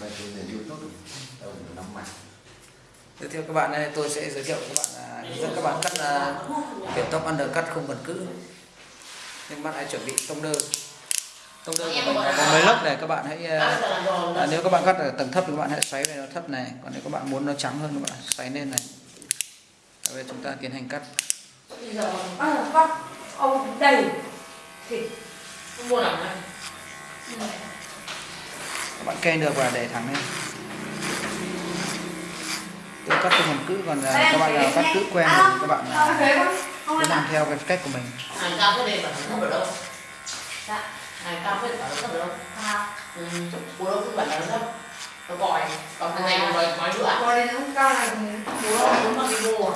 Đây trên nền YouTube mặt các bạn đây tôi sẽ giới thiệu các bạn là hướng dẫn các bạn cắt là kiểu tóc undercut không cần cữ. Nhưng bạn hãy chuẩn bị tông đơ. Tông đơ của mình là có mấy lớp này các bạn hãy à, à, nếu các bạn cắt ở tầng thấp thì các bạn hãy xoáy về nó thấp này, còn nếu các bạn muốn nó trắng hơn các bạn xoáy lên này. Bây giờ chúng ta tiến hành cắt. bây giờ bắt ông đầy thịt Không mua nào này. Các bạn kê được và để thẳng lên. Tôi cắt không cần cữ còn à, các bạn nào cắt cữ quen thì các bạn ông à, cứ ăn làm theo cái cách của mình. Dạ à Ừ, bồ.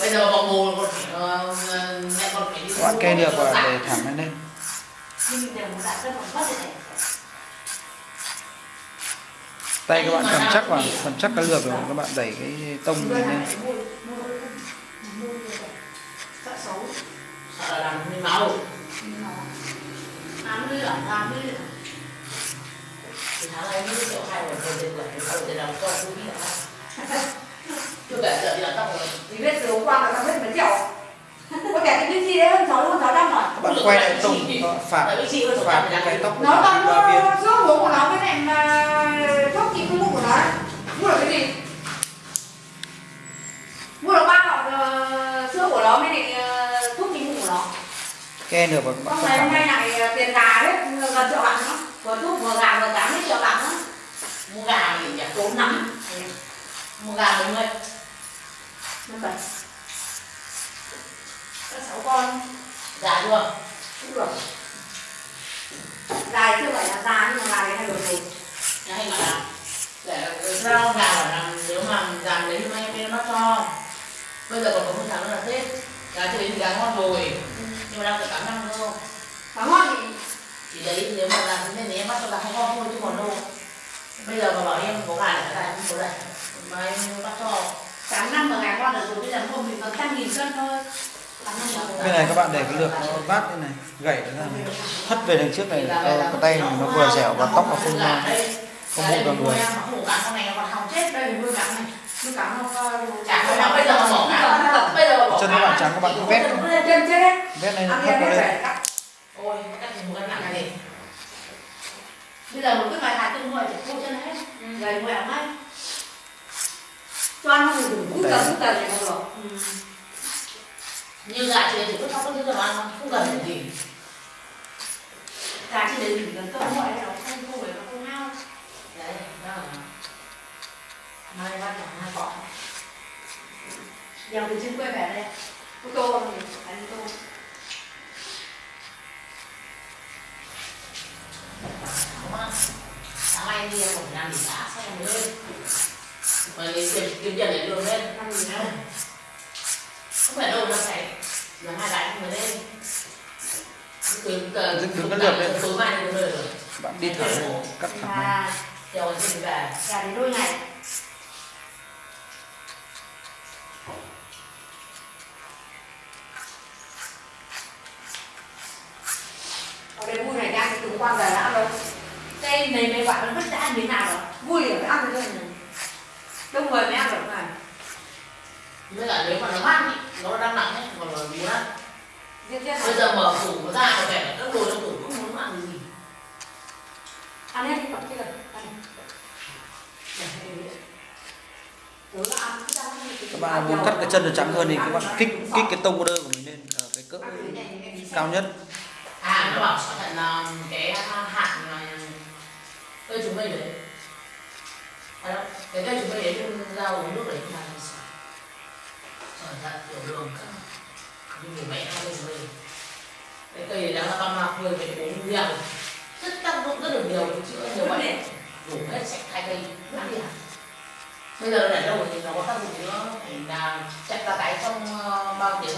Bây giờ bằng bồ còn phải ờ, mẹ còn phải đi. Các bạn kê được và để thẳng lên lên. nhưng đều một đại cân bằng phát này tay các bạn cầm chắc vào cầm chắc cái lược rồi các bạn đẩy cái tông này lên sợ xấu Sợ là làm hơi máu. ám đi ở ám đi Thì tháng này như kiểu hai kê được và các bạn cắt rồi hôm nay lại ờ, tiền gà hết gần triệu bạc nữa vừa thuốc vừa gà vừa cám hết triệu bạc nữa Mua gà thì nhỉ? tốn lắm Mua gà đúng rồi. năm bảy các sáu con Già chưa? cũng được dài chưa phải là già nhưng mà gà này hay được rồi hay mà làm. Để rau gà mà làm nếu mà làm lấy hôm nay bên nó cho. Bây giờ còn có một tháng nữa là Tết. Gà chưa đến thì gà ngon rồi. Nhưng mà đang phải 8 năm thôi. Cá ngon thì Thì đấy nếu mà làm thế này thì em bắt cho gà không ngon thôi chứ còn đâu. Bây giờ mà bảo em có gà để gà không có đây. Mà em bắt cho. tám năm mà gà ngon được rồi bây giờ hôm mình còn trăm nghìn cân thôi là bên này các bạn để cái lược nó vát thế này gãy nó ra hất về đằng trước này cho cái tay mình nó vừa dẻo và tóc nó không đây. không đây vào người. em không có con này nó đây này không có chân các bạn trắng các bạn cứ vét đấy vét lên ăn hất em nó phải lên cắt Ôi, cắt thì một cái nặng này. Bây giờ một cái bài hạt tương nuôi chỉ cô chân hết. Gầy ngoẹo ngay cho ăn không đủ cút tờ cút tờ này không được như gà chỉ có trong cái thứ đồ ăn không cần phải gì gà trên đấy chỉ cần cơm ngoại nó không không phải nó không hao. Đấy đó mai bắt là hai cọ đèo từ trên quê về đây. Ô tô ăn ô tô năm thì em lên mà lấy tiền kiếm tiền để đường lên ăn gì không không phải đâu nó phải là hai đại người lên đứng cái lượt lên. tối mai được rồi bạn đi lên, cắt thẳng gà chiều thì về. Gà đến đôi ngày ăn cái này đông người mới ăn được này mới là nếu mà nó mát ý, nó đang nặng ấy còn là muốn ăn bây giờ mở tủ nó ra có vẻ là các đồ trong tủ không muốn ăn gì. Ăn hết đi cặp kia đi. các bạn muốn cắt cái chân nó trắng hơn thì các bạn kích kích cái tông đơ của mình lên ở cái cỡ cao nhất. À nó bảo thận là cái là cây chúng mình đấy à đâu cái cây chúng đấy đun ra uống nước đấy mà cẩn thận tiểu đường các như người mẹ hay chúng mình cái cây này đang là băm mạc người phải uống nhiều rất tác dụng rất là nhiều chữa nhiều bệnh đủ hết sạch hai cây. Mất đi bây giờ để đâu thì nó có tác dụng nữa thì là chặt cả cái trong ờ, bao tiếng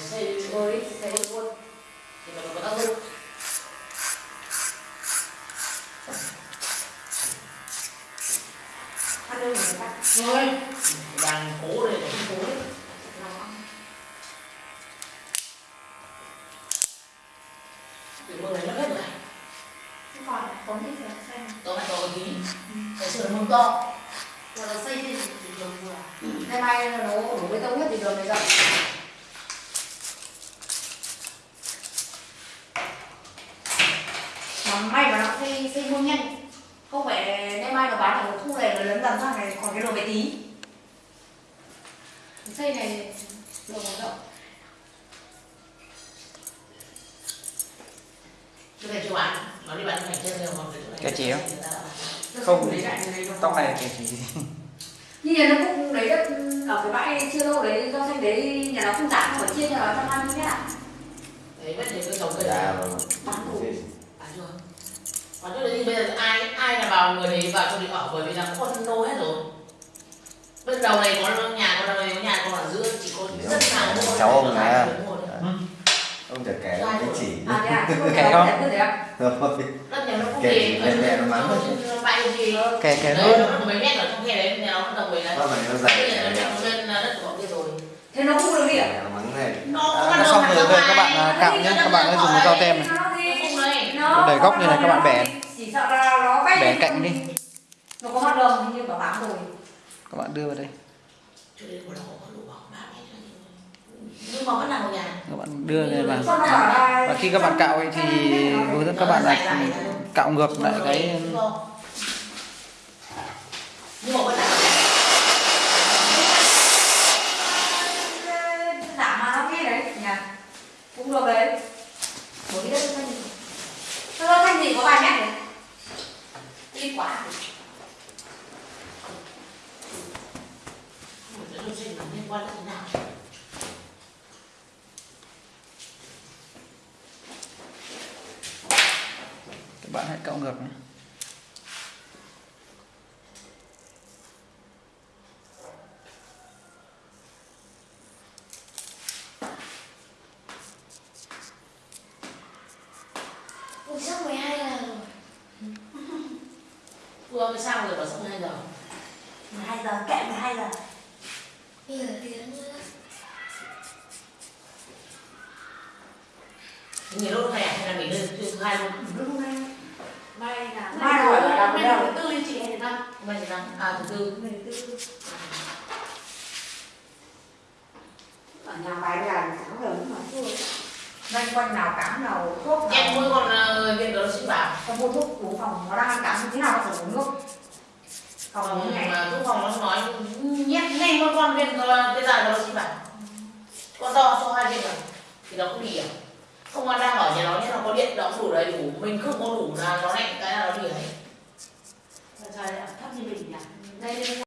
xây Rồi, xây luôn. thì nó có tác dụng Ăn đơn người ta. thôi đang cố đây Lòng ăn. từ mưa này nó hết rồi còn lại thích là xem. tôi phải có cái tí sửa mông to rồi nó xây thì đường vừa nay mai nó đổ bê tông hết thì đường này rộng mà may mà nó xây xây mua nhanh không phải nay mai nó bán ở khu này nó lấn dần sang này còn cái đồ bé tí. Xây này đường nó rộng. Cái này chưa bán. Nó đi bán thành chân rồi còn cái chỗ này Cái chiếu. Nó Không. nó tóc này thì chỉ như nhà nó cũng lấy đất ở cái bãi chưa lâu đấy do xanh đấy nhà nó không giảm mà chia cho nó trăm hai mươi mét ạ đấy vẫn những cái đấy vâng. Bán đủ bán chưa thì bây giờ ai ai là vào người đấy vào cho đi ở bởi vì là có phân lô hết rồi. Bên đầu này có nhà còn đầu này có nhà còn ở giữa chỉ có rất mua Cháu ông này. thôi. ông chả kể cái chỉ à à? Kẻ không? à rồi chỉ mẹ nó mắng gì. Kè đấy luôn. mấy mét ở trong khe đấy nhà nó đồng ý là Nó phải nó bây dày thế nó không được đi à nó xong rồi rồi các bạn cạo nhé các bạn hãy dùng dao tem này. Đấy để góc như này các bạn bẻ. Sợ là nó bay bẻ cạnh đi. Nó có hoạt động nhưng mà bán rồi. Các bạn đưa vào đây. Một nhưng mà vẫn nằm ở nhà. Các bạn đưa này vào là- và khi các bạn cạo ấy thì hướng dẫn các bạn là cạo ngược lại cái nhưng mà vẫn nằm giảm mà nó nghe đấy nhà cũng được đấy một cái đất xanh nó nó xanh gì có vài mét đấy ít quá Đồ sinh là liên quan đến thế nào? Các bạn hãy cạo ngược nhé. Ui, sắp 12 giờ rồi. Vừa mới sang rồi bảo xong hai giờ? 12 giờ, kệ 12 giờ Giờ tiếng nữa nghỉ lúc này hay là nghỉ lên thứ hai luôn Lúc nay Mai là mai rồi là là bây bây giờ giờ tư đi chị thứ năm. Mai thứ năm. À thứ tư. Ngày tư. Ở nhà bài là sáng giờ mà. Thôi. Loanh quanh nào cám nào thuốc em nào mỗi con ờ, viên đó xin bảo. Không mua thuốc của phòng. Nó đang cám thế nào phải uống nước Phòng phòng uống ngày mà thuốc phòng nó con con viên cái dài đó xin bảo con to số hai viên này thì nó cũng đi à. Không ăn đang ở nhà nó nhé nó có điện nó đủ đầy đủ. Mình không có đủ là nó lạnh cái là nó đi ấy Trời ơi, thấp như mình nhỉ? Đây.